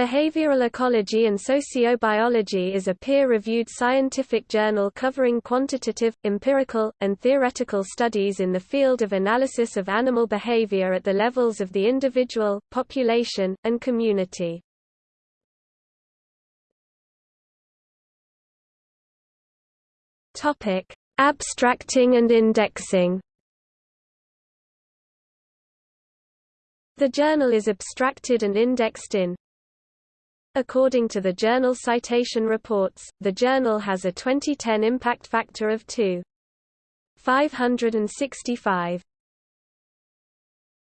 Behavioral Ecology and Sociobiology is a peer-reviewed scientific journal covering quantitative, empirical, and theoretical studies in the field of analysis of animal behavior at the levels of the individual, population, and community. Abstracting and indexing The journal is abstracted and indexed in According to the Journal Citation Reports, the journal has a 2010 impact factor of 2.565.